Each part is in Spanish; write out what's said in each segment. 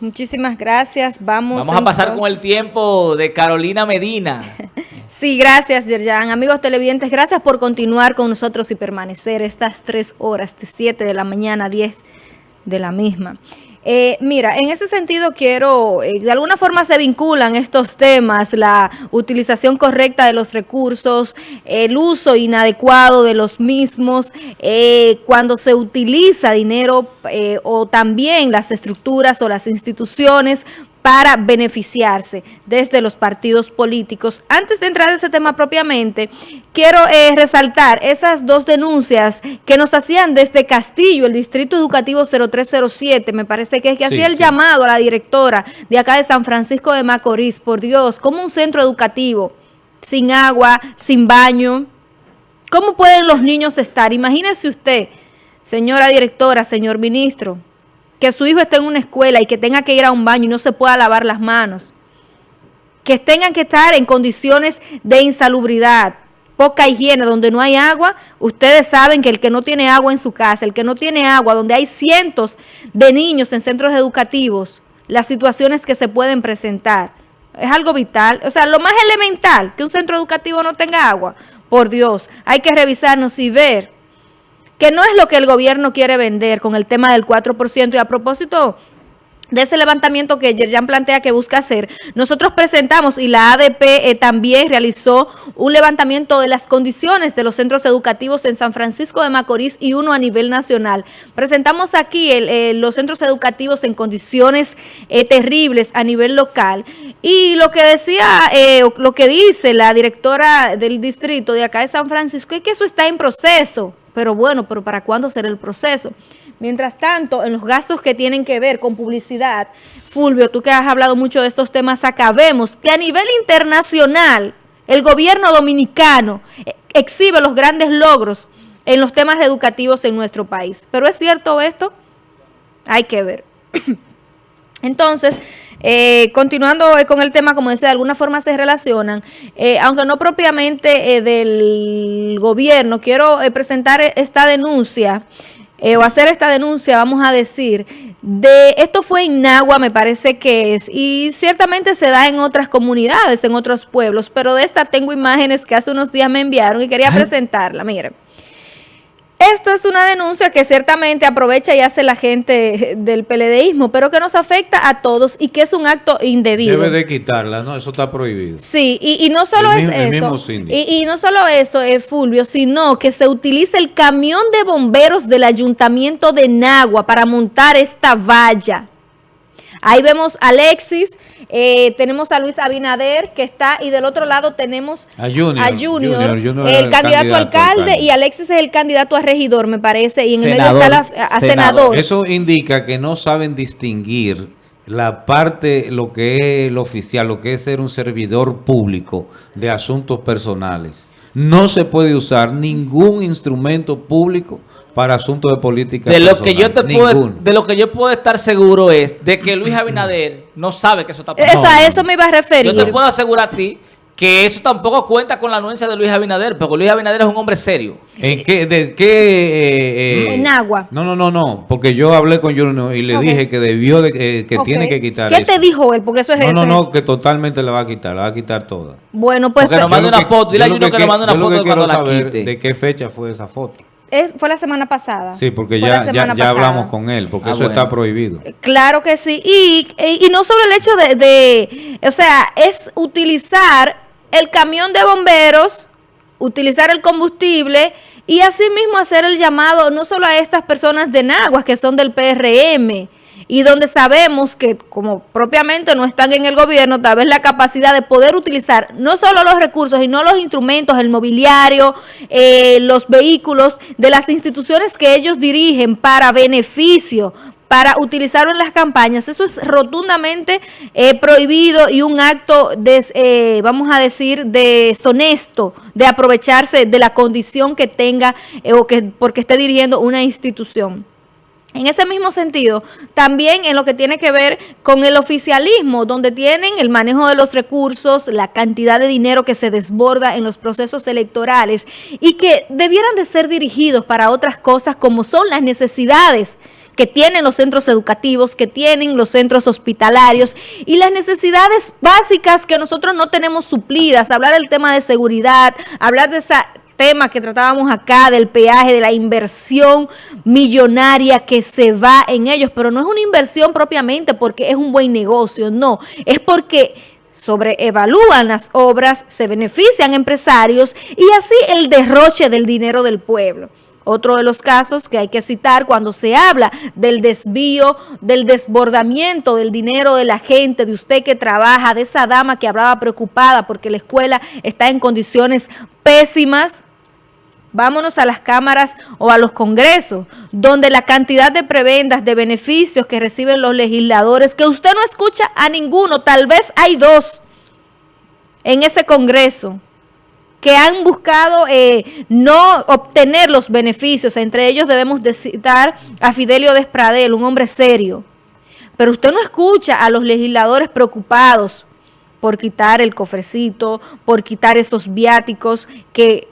Muchísimas gracias. Vamos, Vamos a pasar con el tiempo de Carolina Medina. sí, gracias, Yerjan. Amigos televidentes, gracias por continuar con nosotros y permanecer estas tres horas, de 7 de la mañana a 10 de la misma. Eh, mira, en ese sentido quiero, eh, de alguna forma se vinculan estos temas, la utilización correcta de los recursos, el uso inadecuado de los mismos, eh, cuando se utiliza dinero o también las estructuras o las instituciones para beneficiarse desde los partidos políticos. Antes de entrar en ese tema propiamente, quiero eh, resaltar esas dos denuncias que nos hacían desde Castillo, el Distrito Educativo 0307, me parece que es que hacía el llamado a la directora de acá de San Francisco de Macorís, por Dios, como un centro educativo, sin agua, sin baño, ¿cómo pueden los niños estar? Imagínese usted, señora directora, señor ministro, que su hijo esté en una escuela y que tenga que ir a un baño y no se pueda lavar las manos, que tengan que estar en condiciones de insalubridad, poca higiene, donde no hay agua, ustedes saben que el que no tiene agua en su casa, el que no tiene agua, donde hay cientos de niños en centros educativos, las situaciones que se pueden presentar, es algo vital, o sea, lo más elemental, que un centro educativo no tenga agua, por Dios, hay que revisarnos y ver que no es lo que el gobierno quiere vender con el tema del 4%. Y a propósito de ese levantamiento que Yerjan plantea que busca hacer, nosotros presentamos y la ADP eh, también realizó un levantamiento de las condiciones de los centros educativos en San Francisco de Macorís y uno a nivel nacional. Presentamos aquí eh, los centros educativos en condiciones eh, terribles a nivel local y lo que decía, lo que dice la directora del distrito de acá de San Francisco es que eso está en proceso. Pero bueno, pero ¿para cuándo será el proceso? Mientras tanto, en los gastos que tienen que ver con publicidad, Fulvio, tú que has hablado mucho de estos temas, acabemos que a nivel internacional el gobierno dominicano eh, exhibe los grandes logros en los temas educativos en nuestro país. ¿Pero es cierto esto? Hay que ver. Entonces, eh, continuando eh, con el tema, como decía, de alguna forma se relacionan, eh, aunque no propiamente del gobierno, quiero presentar esta denuncia, o hacer esta denuncia, vamos a decir, de esto fue en Nagua, me parece que es, y ciertamente se da en otras comunidades, en otros pueblos, pero de esta tengo imágenes que hace unos días me enviaron y quería presentarla, miren. Esto es una denuncia que ciertamente aprovecha y hace la gente del PLDismo, pero que nos afecta a todos y que es un acto indebido. Debe de quitarla, ¿no? Eso está prohibido. Sí, y, no solo es eso, y, y, no solo eso, es Fulvio, sino que se utiliza el camión de bomberos del Ayuntamiento de Nagua para montar esta valla. Ahí vemos a Alexis, eh, tenemos a Luis Abinader que está y del otro lado tenemos a Junior, el, candidato, alcalde, y Alexis es el candidato a regidor, me parece, y en el medio está a senador. Eso indica que no saben distinguir la parte, lo que es lo oficial, lo que es ser un servidor público de asuntos personales. No se puede usar ningún instrumento público para asuntos de política de lo que yo te puedo de lo que yo puedo estar seguro es de que Luis Abinader no sabe que eso está pasando. a eso me iba a referir. Yo te puedo asegurar a ti que eso tampoco cuenta con la anuencia de Luis Abinader, porque Luis Abinader es un hombre serio. ¿En qué? ¿De qué? Eh, eh, en agua. No, no, no, no, porque yo hablé con Junior y le dije que debió, de, eh, que tiene que quitar ¿Qué te dijo él? Porque eso es No, no, no, que totalmente la va a quitar, la va a quitar toda. Bueno, pues... Que nos mande una foto, dile a Junior que, nos mande una foto de cuando la quite. ¿De qué fecha fue esa foto? Fue la semana pasada. Sí, porque ya, ya, hablamos con él, porque ah, eso está prohibido. Claro que sí. Y, y, no solo el hecho de, de, o sea, es utilizar el camión de bomberos, utilizar el combustible y asimismo hacer el llamado no solo a estas personas de Naguas que son del PRM, y donde sabemos que como propiamente no están en el gobierno, tal vez la capacidad de poder utilizar no solo los recursos, sino los instrumentos, el mobiliario, eh, los vehículos de las instituciones que ellos dirigen para beneficio, para utilizarlo en las campañas. Eso es rotundamente eh, prohibido y un acto, de, eh, vamos a decir, deshonesto de aprovecharse de la condición que tenga o que porque esté dirigiendo una institución. En ese mismo sentido, también en lo que tiene que ver con el oficialismo, donde tienen el manejo de los recursos, la cantidad de dinero que se desborda en los procesos electorales y que debieran de ser dirigidos para otras cosas como son las necesidades que tienen los centros educativos, que tienen los centros hospitalarios y las necesidades básicas que nosotros no tenemos suplidas. Hablar del tema de seguridad, hablar de esa tema que tratábamos acá del peaje, de la inversión millonaria que se va en ellos, pero no es una inversión propiamente porque es un buen negocio, no, es porque sobreevalúan las obras, se benefician empresarios y así el derroche del dinero del pueblo. Otro de los casos que hay que citar cuando se habla del desvío, del desbordamiento del dinero de la gente, de usted que trabaja, de esa dama que hablaba preocupada porque la escuela está en condiciones pésimas, Vámonos a las cámaras o a los congresos, donde la cantidad de prebendas, de beneficios que reciben los legisladores, que usted no escucha a ninguno, tal vez hay dos en ese congreso, que han buscado eh, no obtener los beneficios. Entre ellos debemos de citar a Fidelio Despradel, un hombre serio. Pero usted no escucha a los legisladores preocupados por quitar el cofrecito, por quitar esos viáticos que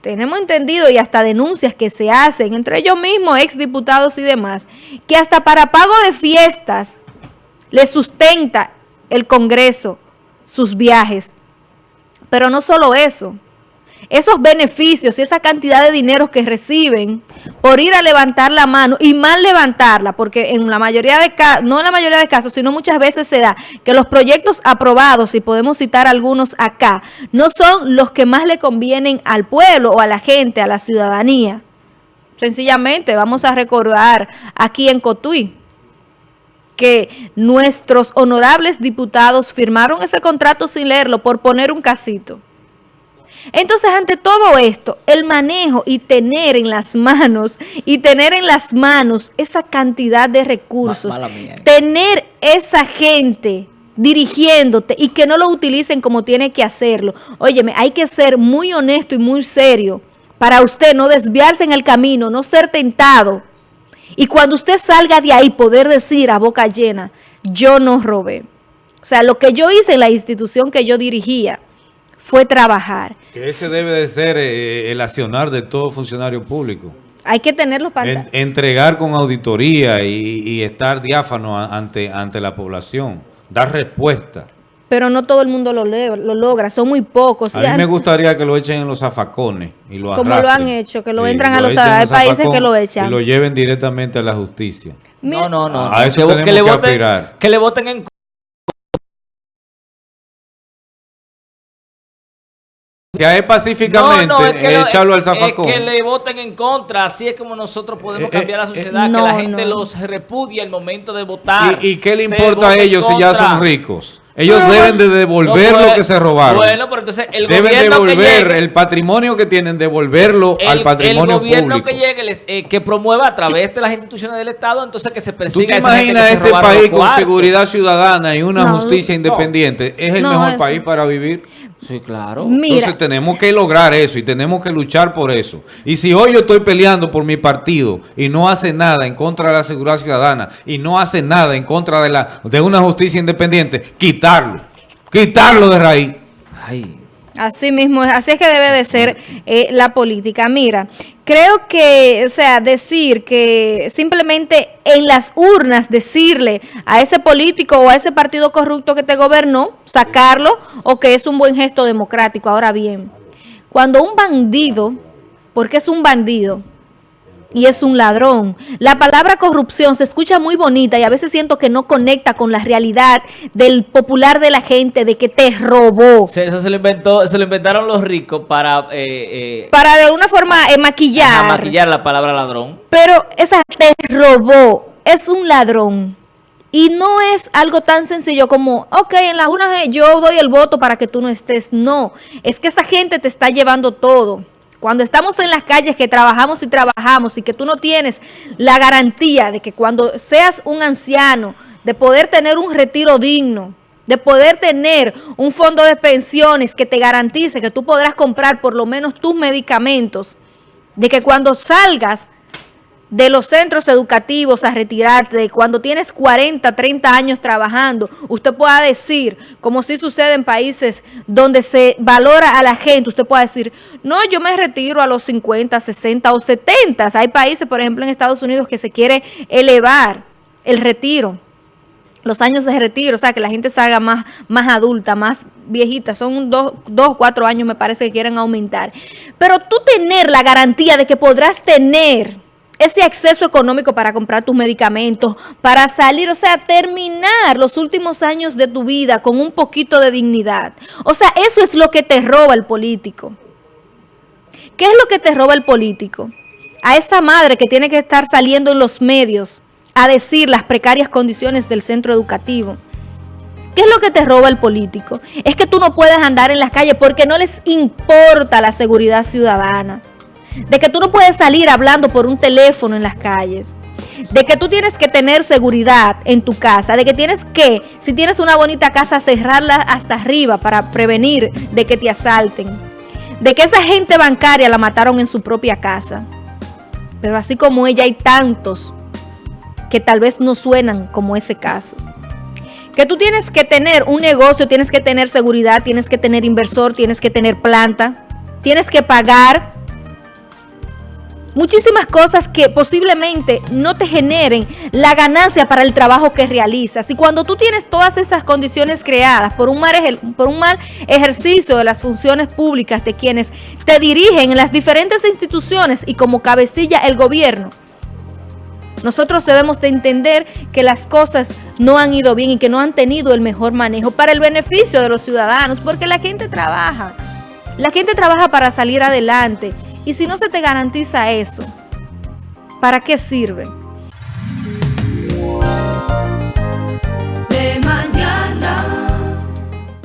tenemos entendido y hasta denuncias que se hacen entre ellos mismos, exdiputados y demás, que hasta para pago de fiestas le sustenta el Congreso sus viajes. Pero no solo eso, esos beneficios y esa cantidad de dinero que reciben por ir a levantar la mano y mal levantarla, porque en la mayoría de casos, no en la mayoría de casos, sino muchas veces se da que los proyectos aprobados, y podemos citar algunos acá, no son los que más le convienen al pueblo o a la gente, a la ciudadanía. Sencillamente, vamos a recordar aquí en Cotuí, que nuestros honorables diputados firmaron ese contrato sin leerlo por poner un casito. Entonces, ante todo esto, el manejo y tener en las manos, y tener en las manos esa cantidad de recursos, tener esa gente dirigiéndote y que no lo utilicen como tiene que hacerlo. Óyeme, hay que ser muy honesto y muy serio para usted no desviarse en el camino, no ser tentado. Y cuando usted salga de ahí, poder decir a boca llena, yo no robé. O sea, lo que yo hice en la institución que yo dirigía, fue trabajar. Que ese debe de ser eh, el accionar de todo funcionario público. Hay que tenerlo para... entregar con auditoría y, estar diáfano ante, ante la población, dar respuesta. Pero no todo el mundo lo, lo logra, son muy pocos. A mí me gustaría que lo echen en los zafacones y lo Como lo han hecho, que lo entran a los, hay países que lo echan. Y lo lleven directamente a la justicia. No, no, no. A eso que, le voten, que le voten en Que es pacíficamente echarlo al zafacón. Es que le voten en contra, así es como nosotros podemos eh, eh, cambiar la eh, sociedad, que la gente los repudia al momento de votar. ¿Y, qué le importa a ellos si ya son ricos? Ellos deben de devolver lo que se robaron. Bueno, pero entonces el deben gobierno devolver el patrimonio que tienen, devolverlo al patrimonio público. El gobierno que llegue, que promueva a través de las instituciones del Estado, entonces que se persiga ¿Tú te imaginas este país con seguridad ciudadana y una justicia independiente? ¿Es el mejor país para vivir? Sí, claro. Entonces tenemos que lograr eso y tenemos que luchar por eso. Y si hoy yo estoy peleando por mi partido y no hace nada en contra de la seguridad ciudadana y no hace nada en contra de, la, de una justicia independiente, quitarlo. Quitarlo de raíz. Ay. Así mismo, así es que debe de ser eh, la política. Mira, creo que, o sea, decir que simplemente en las urnas decirle a ese político o a ese partido corrupto que te gobernó, sacarlo o que es un buen gesto democrático. Ahora bien, cuando un bandido, porque es un bandido, y es un ladrón. La palabra corrupción se escucha muy bonita y a veces siento que no conecta con la realidad del popular de la gente, de que te robó. eso se lo, inventó, se lo inventaron los ricos para... Eh, eh, para de alguna forma eh, maquillar. maquillar la palabra ladrón. Pero esa te robó, es un ladrón. Y no es algo tan sencillo como, ok, en las urnas yo doy el voto para que tú no estés. No, es que esa gente te está llevando todo. Cuando estamos en las calles que trabajamos y trabajamos y que tú no tienes la garantía de que cuando seas un anciano, de poder tener un retiro digno, de poder tener un fondo de pensiones que te garantice que tú podrás comprar por lo menos tus medicamentos, de que cuando salgas de los centros educativos a retirarte, cuando tienes 40, 30 años trabajando, usted pueda decir, como si sucede en países donde se valora a la gente, usted puede decir, no, yo me retiro a los 50, 60 o 70. Hay países, por ejemplo, en Estados Unidos que se quiere elevar el retiro los años de retiro, o sea, que la gente se haga más, más adulta, más viejita, son dos, dos, cuatro años me parece que quieren aumentar. Pero tú tener la garantía de que podrás tener ese acceso económico para comprar tus medicamentos, para salir, o sea, terminar los últimos años de tu vida con un poquito de dignidad. O sea, eso es lo que te roba el político. ¿Qué es lo que te roba el político? A esa madre que tiene que estar saliendo en los medios a decir las precarias condiciones del centro educativo. ¿Qué es lo que te roba el político? Es que tú no puedes andar en las calles porque no les importa la seguridad ciudadana de que tú no puedes salir hablando por un teléfono en las calles, de que tú tienes que tener seguridad en tu casa, de que tienes que, si tienes una bonita casa, cerrarla hasta arriba para prevenir de que te asalten, de que esa gente bancaria la mataron en su propia casa. Pero así como ella hay tantos que tal vez no suenan como ese caso. Que tú tienes que tener un negocio, tienes que tener seguridad, tienes que tener inversor, tienes que tener planta, tienes que pagar muchísimas cosas que posiblemente no te generen la ganancia para el trabajo que realizas. Y cuando tú tienes todas esas condiciones creadas por un mal, ejercicio de las funciones públicas de quienes te dirigen en las diferentes instituciones y como cabecilla el gobierno, nosotros debemos de entender que las cosas no han ido bien y que no han tenido el mejor manejo para el beneficio de los ciudadanos, porque la gente trabaja. La gente trabaja para salir adelante y si no se te garantiza eso, ¿para qué sirve?